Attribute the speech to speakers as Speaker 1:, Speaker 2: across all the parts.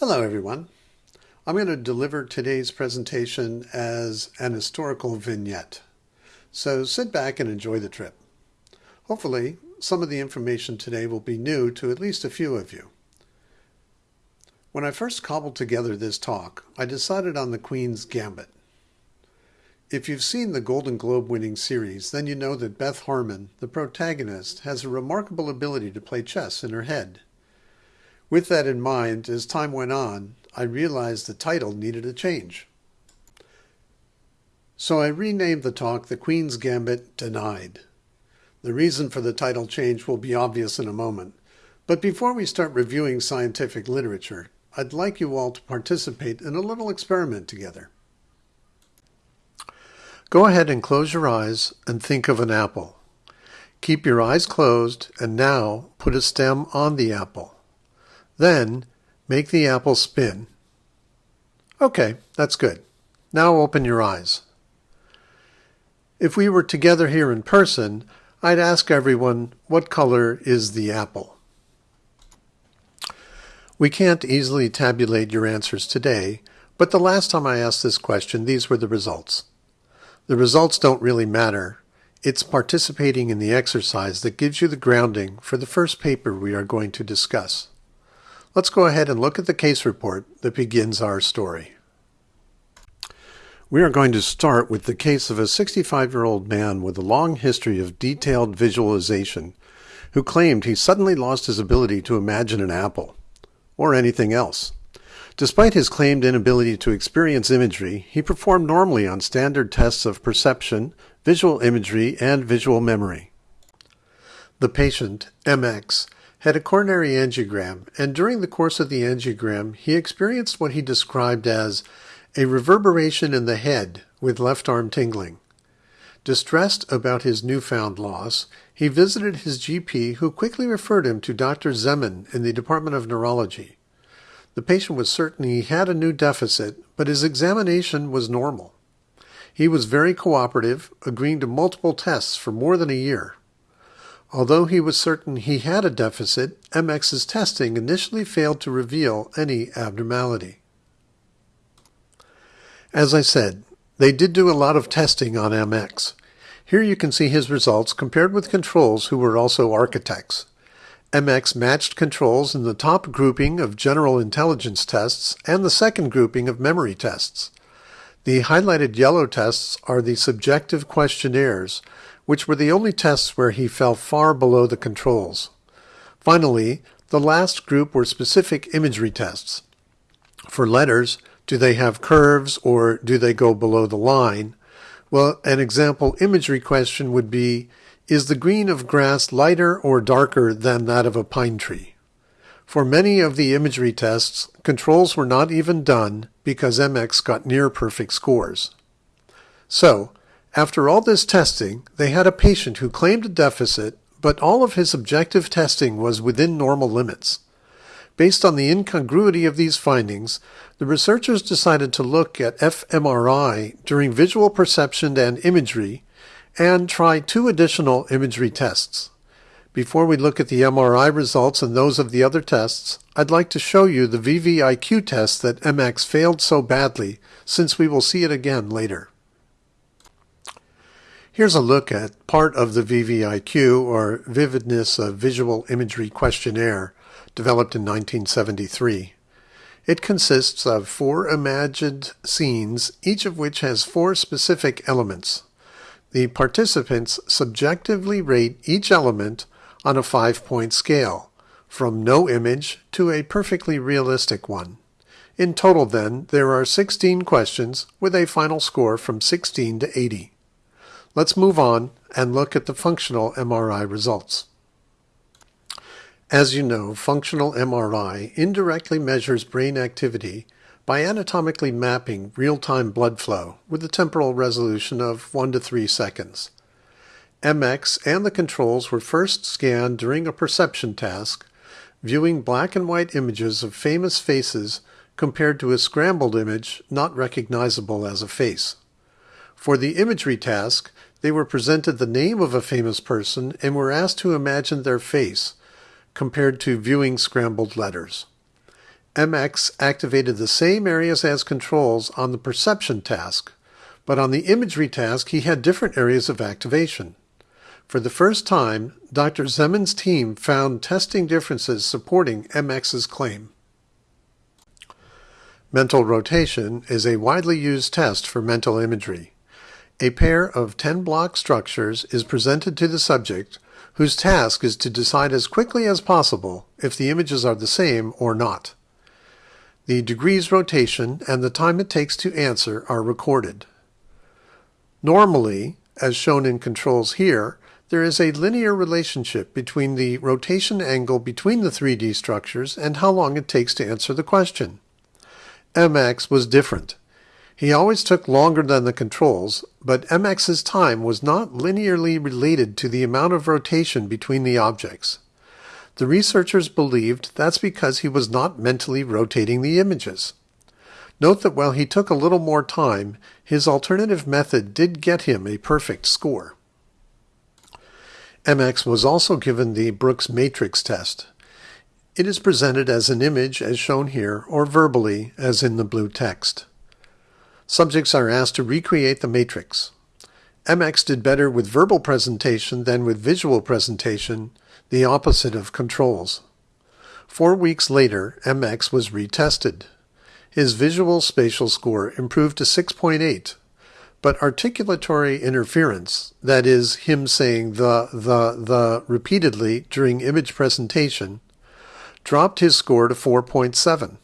Speaker 1: Hello, everyone. I'm going to deliver today's presentation as an historical vignette. So sit back and enjoy the trip. Hopefully, some of the information today will be new to at least a few of you. When I first cobbled together this talk, I decided on the Queen's Gambit. If you've seen the Golden Globe winning series, then you know that Beth Harmon, the protagonist, has a remarkable ability to play chess in her head. With that in mind, as time went on, I realized the title needed a change. So I renamed the talk The Queen's Gambit Denied. The reason for the title change will be obvious in a moment, but before we start reviewing scientific literature, I'd like you all to participate in a little experiment together. Go ahead and close your eyes and think of an apple. Keep your eyes closed and now put a stem on the apple. Then make the apple spin. Okay, that's good. Now open your eyes. If we were together here in person, I'd ask everyone, what color is the apple? We can't easily tabulate your answers today, but the last time I asked this question, these were the results. The results don't really matter. It's participating in the exercise that gives you the grounding for the first paper we are going to discuss. Let's go ahead and look at the case report that begins our story. We are going to start with the case of a 65-year-old man with a long history of detailed visualization who claimed he suddenly lost his ability to imagine an apple, or anything else. Despite his claimed inability to experience imagery, he performed normally on standard tests of perception, visual imagery, and visual memory. The patient, MX, had a coronary angiogram, and during the course of the angiogram, he experienced what he described as a reverberation in the head with left arm tingling. Distressed about his newfound loss, he visited his GP, who quickly referred him to Dr. Zeman in the Department of Neurology. The patient was certain he had a new deficit, but his examination was normal. He was very cooperative, agreeing to multiple tests for more than a year. Although he was certain he had a deficit, MX's testing initially failed to reveal any abnormality. As I said, they did do a lot of testing on MX. Here you can see his results compared with controls who were also architects. MX matched controls in the top grouping of general intelligence tests and the second grouping of memory tests. The highlighted yellow tests are the subjective questionnaires, which were the only tests where he fell far below the controls. Finally, the last group were specific imagery tests. For letters, do they have curves or do they go below the line? Well, an example imagery question would be, is the green of grass lighter or darker than that of a pine tree? For many of the imagery tests, controls were not even done because MX got near perfect scores. So, after all this testing, they had a patient who claimed a deficit, but all of his objective testing was within normal limits. Based on the incongruity of these findings, the researchers decided to look at fMRI during visual perception and imagery and try two additional imagery tests. Before we look at the MRI results and those of the other tests, I'd like to show you the VVIQ test that MX failed so badly, since we will see it again later. Here's a look at part of the VVIQ, or Vividness of Visual Imagery Questionnaire, developed in 1973. It consists of four imagined scenes, each of which has four specific elements. The participants subjectively rate each element on a five-point scale, from no image to a perfectly realistic one. In total, then, there are 16 questions with a final score from 16 to 80. Let's move on and look at the functional MRI results. As you know, functional MRI indirectly measures brain activity by anatomically mapping real-time blood flow with a temporal resolution of 1 to 3 seconds. MX and the controls were first scanned during a perception task, viewing black and white images of famous faces compared to a scrambled image not recognizable as a face. For the imagery task, they were presented the name of a famous person and were asked to imagine their face, compared to viewing scrambled letters. MX activated the same areas as controls on the perception task, but on the imagery task he had different areas of activation. For the first time, Dr. Zeman's team found testing differences supporting MX's claim. Mental rotation is a widely used test for mental imagery. A pair of 10 block structures is presented to the subject whose task is to decide as quickly as possible if the images are the same or not. The degrees rotation and the time it takes to answer are recorded. Normally, as shown in controls here, there is a linear relationship between the rotation angle between the 3D structures and how long it takes to answer the question. MX was different. He always took longer than the controls, but MX's time was not linearly related to the amount of rotation between the objects. The researchers believed that's because he was not mentally rotating the images. Note that while he took a little more time, his alternative method did get him a perfect score. MX was also given the Brooks matrix test. It is presented as an image as shown here or verbally as in the blue text. Subjects are asked to recreate the matrix. MX did better with verbal presentation than with visual presentation, the opposite of controls. Four weeks later, MX was retested. His visual spatial score improved to 6.8, but articulatory interference, that is, him saying the, the, the repeatedly during image presentation, dropped his score to 4.7.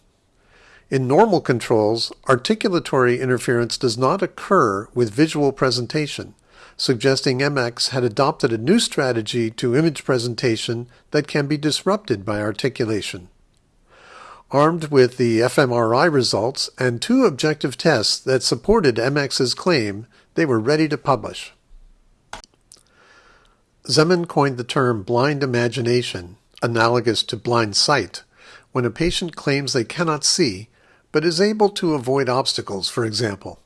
Speaker 1: In normal controls, articulatory interference does not occur with visual presentation, suggesting MX had adopted a new strategy to image presentation that can be disrupted by articulation. Armed with the fMRI results and two objective tests that supported MX's claim, they were ready to publish. Zeman coined the term blind imagination, analogous to blind sight, when a patient claims they cannot see but is able to avoid obstacles, for example.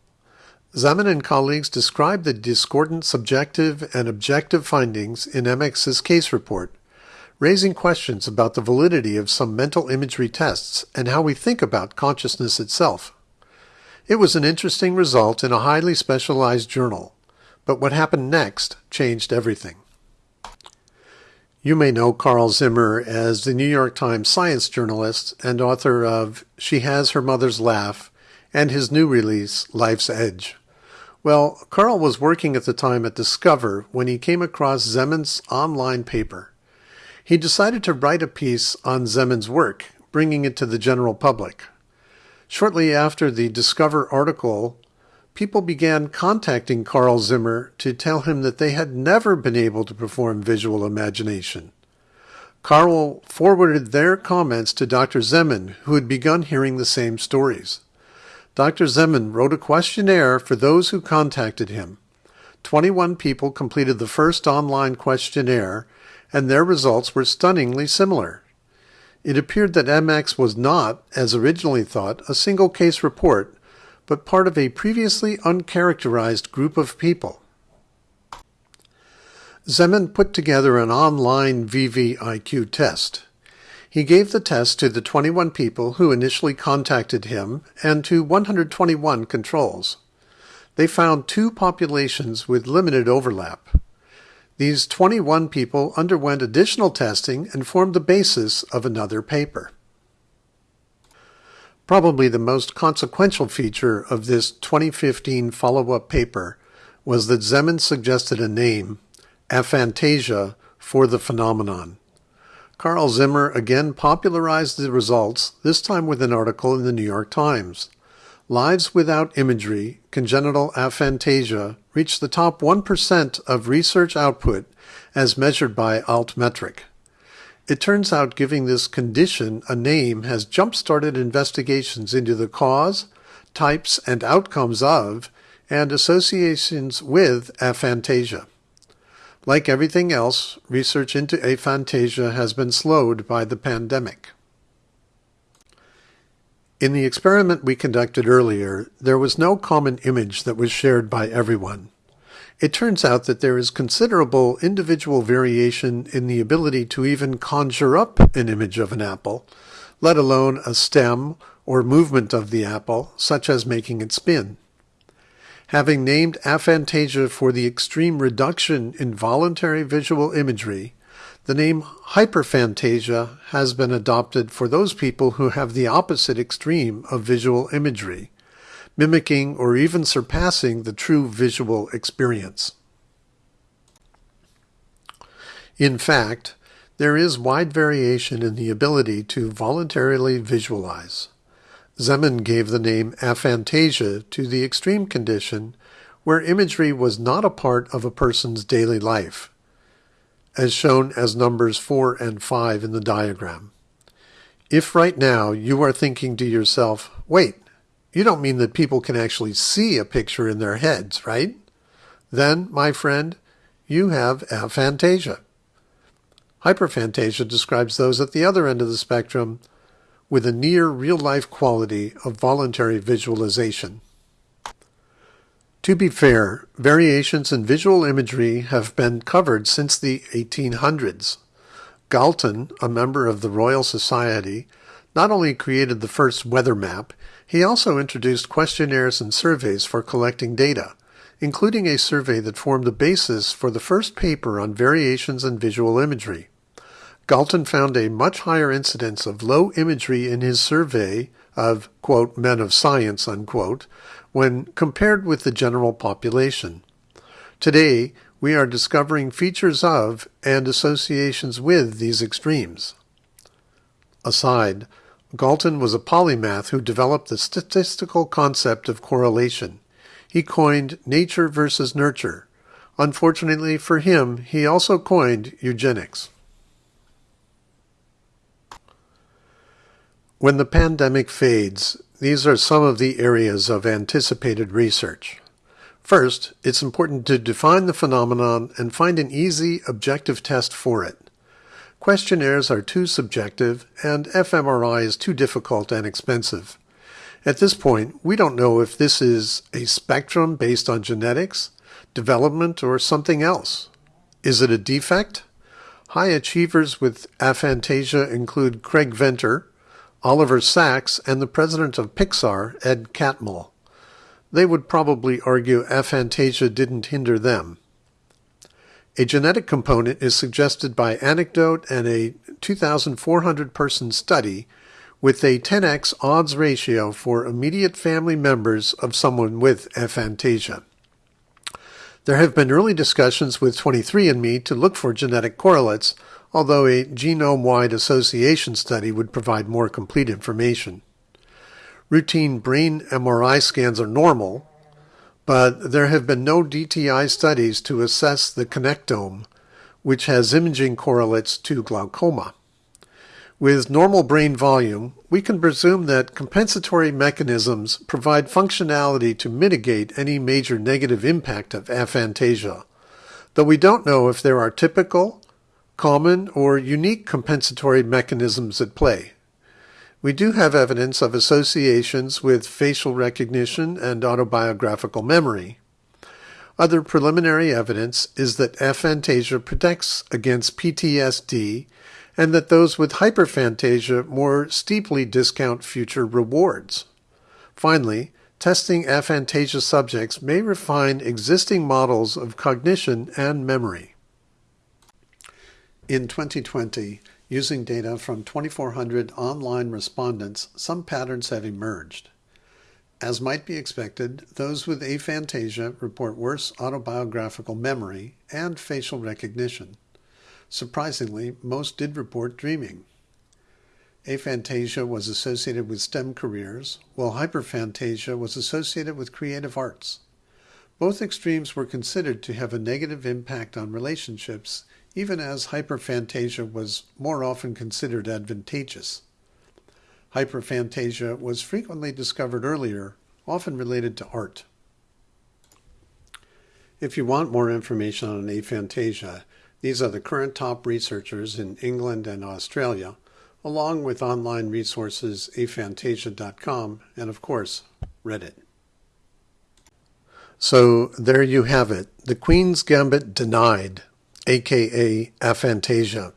Speaker 1: Zeman and colleagues describe the discordant subjective and objective findings in MX's case report, raising questions about the validity of some mental imagery tests and how we think about consciousness itself. It was an interesting result in a highly specialized journal, but what happened next changed everything. You may know Carl Zimmer as the New York Times science journalist and author of She Has Her Mother's Laugh and his new release, Life's Edge. Well, Carl was working at the time at Discover when he came across Zeman's online paper. He decided to write a piece on Zeman's work, bringing it to the general public. Shortly after the Discover article, people began contacting Carl Zimmer to tell him that they had never been able to perform visual imagination. Carl forwarded their comments to Dr. Zeman, who had begun hearing the same stories. Dr. Zeman wrote a questionnaire for those who contacted him. 21 people completed the first online questionnaire, and their results were stunningly similar. It appeared that MX was not, as originally thought, a single case report, but part of a previously uncharacterized group of people. Zeman put together an online VVIQ test. He gave the test to the 21 people who initially contacted him and to 121 controls. They found two populations with limited overlap. These 21 people underwent additional testing and formed the basis of another paper. Probably the most consequential feature of this 2015 follow-up paper was that Zeman suggested a name, aphantasia, for the phenomenon. Carl Zimmer again popularized the results, this time with an article in the New York Times. Lives without imagery, congenital aphantasia, reached the top 1% of research output as measured by Altmetric. It turns out giving this condition a name has jump-started investigations into the cause, types and outcomes of, and associations with aphantasia. Like everything else, research into aphantasia has been slowed by the pandemic. In the experiment we conducted earlier, there was no common image that was shared by everyone. It turns out that there is considerable individual variation in the ability to even conjure up an image of an apple, let alone a stem or movement of the apple, such as making it spin. Having named aphantasia for the extreme reduction in voluntary visual imagery, the name hyperphantasia has been adopted for those people who have the opposite extreme of visual imagery, mimicking or even surpassing the true visual experience. In fact, there is wide variation in the ability to voluntarily visualize. Zeman gave the name aphantasia to the extreme condition where imagery was not a part of a person's daily life, as shown as numbers 4 and 5 in the diagram. If right now you are thinking to yourself, wait, you don't mean that people can actually see a picture in their heads, right? Then, my friend, you have aphantasia. Hyperphantasia describes those at the other end of the spectrum with a near real-life quality of voluntary visualization. To be fair, variations in visual imagery have been covered since the 1800s. Galton, a member of the Royal Society, not only created the first weather map, he also introduced questionnaires and surveys for collecting data, including a survey that formed the basis for the first paper on variations in visual imagery. Galton found a much higher incidence of low imagery in his survey of, quote, men of science, unquote, when compared with the general population. Today, we are discovering features of and associations with these extremes. Aside, Galton was a polymath who developed the statistical concept of correlation. He coined nature versus nurture. Unfortunately for him, he also coined eugenics. When the pandemic fades, these are some of the areas of anticipated research. First, it's important to define the phenomenon and find an easy, objective test for it. Questionnaires are too subjective, and fMRI is too difficult and expensive. At this point, we don't know if this is a spectrum based on genetics, development, or something else. Is it a defect? High achievers with aphantasia include Craig Venter, Oliver Sacks, and the president of Pixar, Ed Catmull. They would probably argue aphantasia didn't hinder them. A genetic component is suggested by anecdote and a 2,400 person study with a 10x odds ratio for immediate family members of someone with aphantasia. There have been early discussions with 23andMe to look for genetic correlates, although a genome-wide association study would provide more complete information. Routine brain MRI scans are normal, but there have been no DTI studies to assess the connectome, which has imaging correlates to glaucoma. With normal brain volume, we can presume that compensatory mechanisms provide functionality to mitigate any major negative impact of aphantasia, though we don't know if there are typical common or unique compensatory mechanisms at play. We do have evidence of associations with facial recognition and autobiographical memory. Other preliminary evidence is that aphantasia protects against PTSD and that those with hyperphantasia more steeply discount future rewards. Finally, testing aphantasia subjects may refine existing models of cognition and memory. In 2020, using data from 2,400 online respondents, some patterns have emerged. As might be expected, those with aphantasia report worse autobiographical memory and facial recognition. Surprisingly, most did report dreaming. Aphantasia was associated with STEM careers, while hyperphantasia was associated with creative arts. Both extremes were considered to have a negative impact on relationships even as hyperphantasia was more often considered advantageous. Hyperphantasia was frequently discovered earlier, often related to art. If you want more information on aphantasia, these are the current top researchers in England and Australia, along with online resources aphantasia.com and, of course, Reddit. So there you have it. The Queen's Gambit denied aka aphantasia.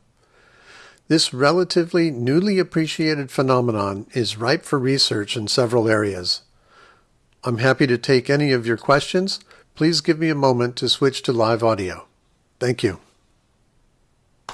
Speaker 1: This relatively newly appreciated phenomenon is ripe for research in several areas. I'm happy to take any of your questions. Please give me a moment to switch to live audio. Thank you.